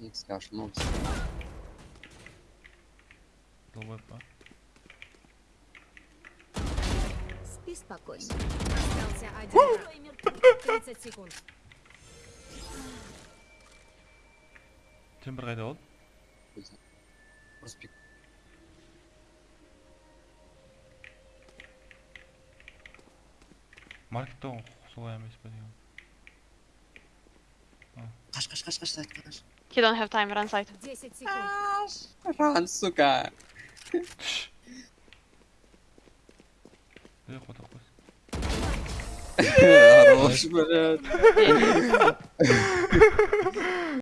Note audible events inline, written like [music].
Икс ошибнулся. Долбоеб, а? Спи спокойно. Остался один враг. 30 секунд. Знает. Просто пик. маркетте ғой солай емес па деген Қаш, қаш, қаш, қаш, сайт, қаш. You don't have time, run side. 10 секунд. Ран, сука. [laughs] ей қота қойсын Хорош, [laughs] блядь. [laughs]